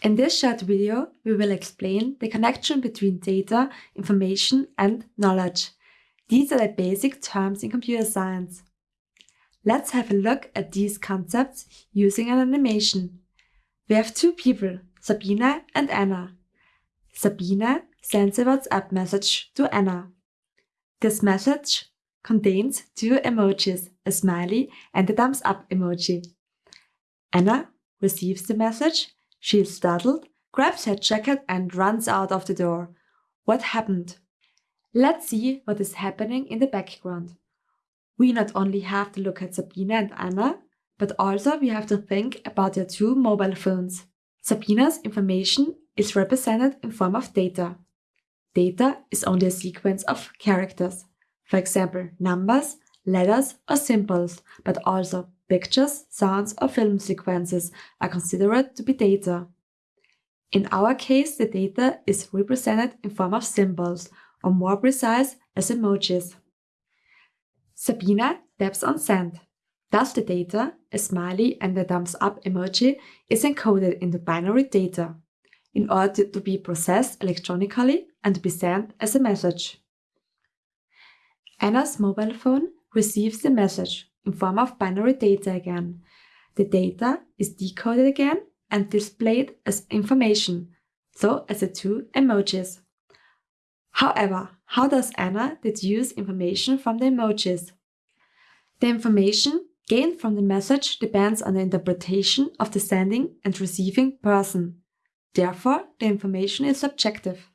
In this short video, we will explain the connection between data, information and knowledge. These are the basic terms in computer science. Let's have a look at these concepts using an animation. We have two people, Sabina and Anna. Sabina sends a WhatsApp message to Anna. This message contains two emojis, a smiley and a thumbs up emoji. Anna receives the message she is startled, grabs her jacket and runs out of the door. What happened? Let's see what is happening in the background. We not only have to look at Sabina and Anna, but also we have to think about their two mobile phones. Sabina's information is represented in form of data. Data is only a sequence of characters, for example, numbers, letters or symbols, but also Pictures, sounds or film sequences are considered to be data. In our case, the data is represented in form of symbols, or more precise, as emojis. Sabina taps on send. Thus the data, a smiley and a thumbs up emoji, is encoded into binary data in order to be processed electronically and be sent as a message. Anna's mobile phone receives the message in form of binary data again. The data is decoded again and displayed as information, so as the two emojis. However, how does Anna deduce information from the emojis? The information gained from the message depends on the interpretation of the sending and receiving person. Therefore, the information is subjective.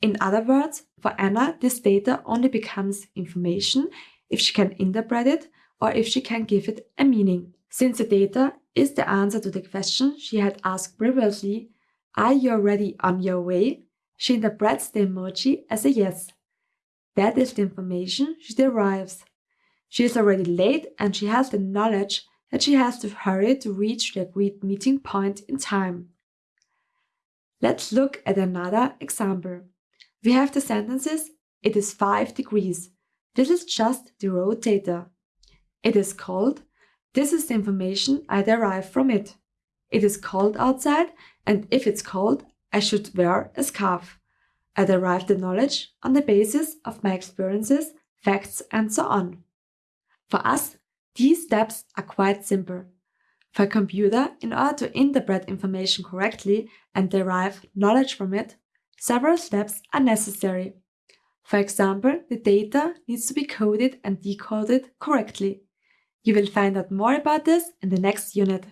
In other words, for Anna, this data only becomes information if she can interpret it or if she can give it a meaning. Since the data is the answer to the question she had asked previously, are you already on your way? She interprets the emoji as a yes. That is the information she derives. She is already late and she has the knowledge that she has to hurry to reach the agreed meeting point in time. Let's look at another example. We have the sentences, it is 5 degrees. This is just the raw data. It is cold. This is the information I derive from it. It is cold outside, and if it's cold, I should wear a scarf. I derive the knowledge on the basis of my experiences, facts, and so on. For us, these steps are quite simple. For a computer, in order to interpret information correctly and derive knowledge from it, several steps are necessary. For example, the data needs to be coded and decoded correctly. You will find out more about this in the next unit.